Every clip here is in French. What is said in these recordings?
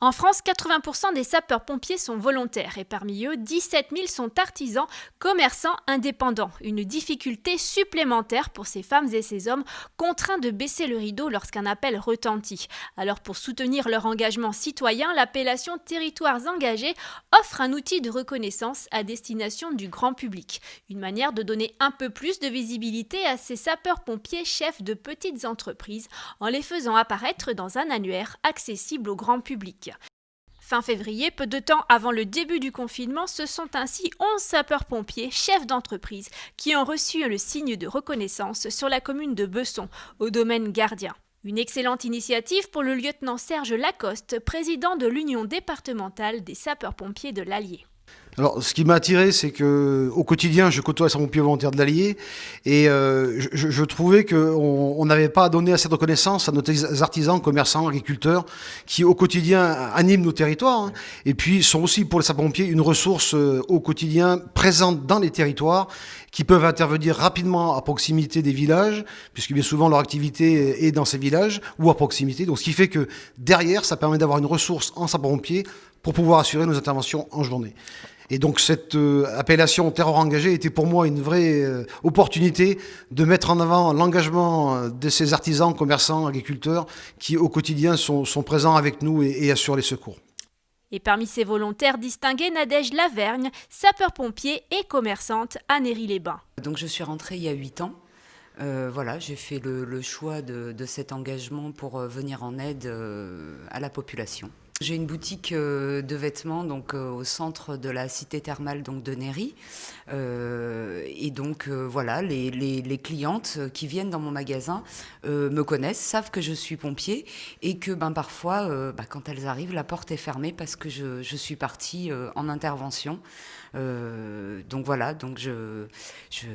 En France, 80% des sapeurs-pompiers sont volontaires et parmi eux, 17 000 sont artisans, commerçants indépendants. Une difficulté supplémentaire pour ces femmes et ces hommes contraints de baisser le rideau lorsqu'un appel retentit. Alors pour soutenir leur engagement citoyen, l'appellation Territoires engagés offre un outil de reconnaissance à destination du grand public. Une manière de donner un peu plus de visibilité à ces sapeurs-pompiers chefs de petites entreprises en les faisant apparaître dans un annuaire accessible au grand public. Fin février, peu de temps avant le début du confinement, ce sont ainsi 11 sapeurs-pompiers, chefs d'entreprise, qui ont reçu le signe de reconnaissance sur la commune de Besson, au domaine gardien. Une excellente initiative pour le lieutenant Serge Lacoste, président de l'Union départementale des sapeurs-pompiers de l'Allier. Alors, ce qui m'a attiré, c'est que au quotidien, je côtoie les pompiers volontaires de l'Allier, et euh, je, je, trouvais qu'on n'avait pas à donner assez de reconnaissance à nos artisans, commerçants, agriculteurs, qui au quotidien animent nos territoires, hein, et puis sont aussi pour les sapeurs-pompiers une ressource euh, au quotidien présente dans les territoires, qui peuvent intervenir rapidement à proximité des villages, puisque bien souvent leur activité est dans ces villages ou à proximité. Donc, ce qui fait que derrière, ça permet d'avoir une ressource en sapeurs-pompiers pour pouvoir assurer nos interventions en journée. Et donc cette euh, appellation terror engagé était pour moi une vraie euh, opportunité de mettre en avant l'engagement euh, de ces artisans, commerçants, agriculteurs qui au quotidien sont, présents avec nous et, assurent les secours. Et parmi ces volontaires distingués, Nadège Lavergne, sapeur-pompier et commerçante à Néry-les-Bains. Donc je suis rentrée il y a 8 ans. voilà, j'ai fait le, choix de, de, cet engagement pour venir en aide à la population. J'ai une boutique euh, de vêtements donc euh, au centre de la cité thermale donc de Néry euh, et donc voilà les, les, clientes qui viennent dans mon magasin me connaissent savent que je suis pompier et que ben parfois bah, quand elles arrivent la porte est fermée parce que je, je suis partie en intervention. Donc voilà donc je, je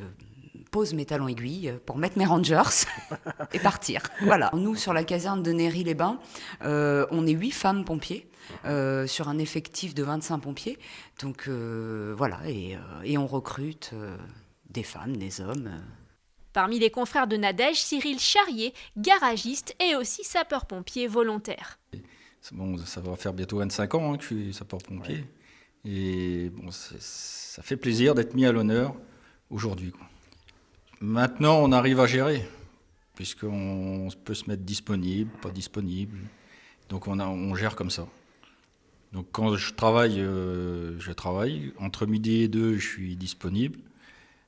pose mes talons aiguilles pour mettre mes rangers et partir. Voilà. Nous, sur la caserne de Néry-les-Bains, euh, on est huit femmes pompiers euh, sur un effectif de 25 pompiers. Donc euh, voilà, et, et, on recrute des femmes, des hommes. Parmi les confrères de Nadège, Cyril Charrier, garagiste et aussi sapeur-pompier volontaire. Bon, ça va faire bientôt 25 ans hein, que je suis sapeur-pompier. Et bon, ça fait plaisir d'être mis à l'honneur aujourd'hui. Maintenant, on arrive à gérer, puisqu'on peut se mettre disponible, pas disponible. Donc on, gère comme ça. Donc quand je travaille, euh, je travaille. Entre midi et deux, je suis disponible.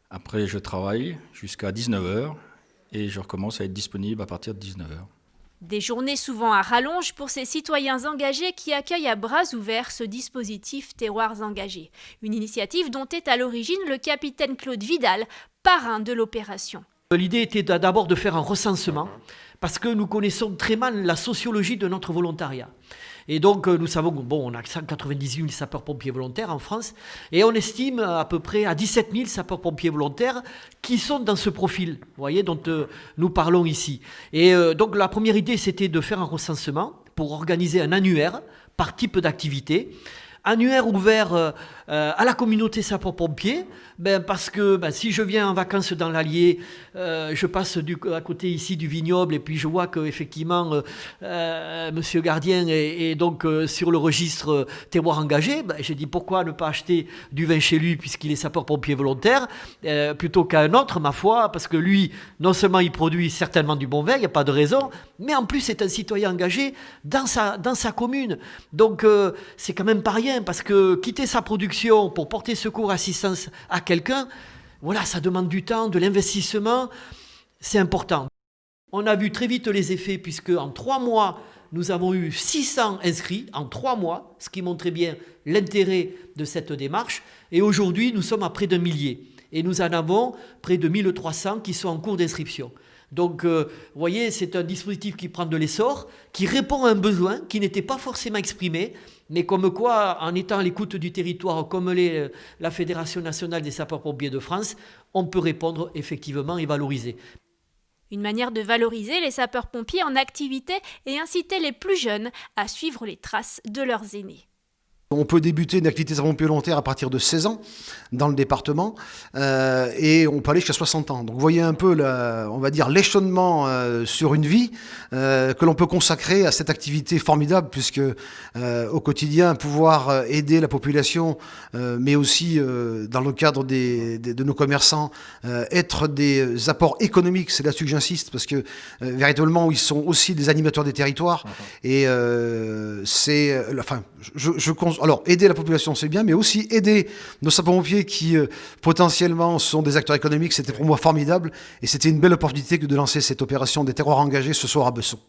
Après, je travaille jusqu'à 19h et je recommence à être disponible à partir de 19h. Des journées souvent à rallonge pour ces citoyens engagés qui accueillent à bras ouverts ce dispositif Terroirs engagés, une initiative dont est à l'origine le capitaine Claude Vidal, parrain de l'opération. L'idée était d'abord de faire un recensement, parce que nous connaissons très mal la sociologie de notre volontariat. Et donc, euh, nous savons bon, on a 198 000 sapeurs-pompiers volontaires en France, et on estime à peu près à 17 000 sapeurs-pompiers volontaires qui sont dans ce profil, voyez, dont euh, nous parlons ici. Et euh, donc, la première idée, c'était de faire un recensement pour organiser un annuaire par type d'activité annuaire ouvert euh, à la communauté sapeurs-pompiers, ben, parce que ben, si je viens en vacances dans l'Allier, euh, je passe du, à côté ici du vignoble et puis je vois qu'effectivement, euh, Monsieur Gardien est, donc sur le registre terroir engagé, ben, j'ai dit pourquoi ne pas acheter du vin chez lui puisqu'il est sapeur-pompier volontaire, plutôt qu'à un autre, ma foi, parce que lui, non seulement il produit certainement du bon vin, il n'y a pas de raison, mais en plus c'est un citoyen engagé dans sa, dans sa commune. Donc c'est quand même pas rien parce que quitter sa production pour porter secours, assistance à quelqu'un, voilà, ça demande du temps, de l'investissement, c'est important. On a vu très vite les effets puisque en trois mois, nous avons eu 600 inscrits en trois mois, ce qui montrait bien l'intérêt de cette démarche. Et aujourd'hui, nous sommes à près d'un millier. Et nous en avons près de 1300 qui sont en cours d'inscription. Donc, euh, vous voyez, c'est un dispositif qui prend de l'essor, qui répond à un besoin qui n'était pas forcément exprimé, mais comme quoi, en étant à l'écoute du territoire, comme l'est euh, la Fédération nationale des sapeurs-pompiers de France, on peut répondre effectivement et valoriser. Une manière de valoriser les sapeurs-pompiers en activité et inciter les plus jeunes à suivre les traces de leurs aînés. On peut débuter une activité sapeur-pompier volontaire à partir de 16 ans dans le département euh, et on peut aller jusqu'à 60 ans. Donc vous voyez un peu, la, on va dire, l'échelonnement euh, sur une vie euh, que l'on peut consacrer à cette activité formidable puisque euh, au quotidien, pouvoir aider la population, euh, mais aussi dans le cadre des, des, de nos commerçants, être des apports économiques, c'est là-dessus que j'insiste parce que véritablement ils sont aussi des animateurs des territoires. Et c'est, enfin, je, je, alors, aider la population, c'est bien, mais aussi aider nos sapeurs-pompiers qui, euh, potentiellement, sont des acteurs économiques, c'était pour moi formidable. Et c'était une belle opportunité que de lancer cette opération des terroirs engagés ce soir à Besson.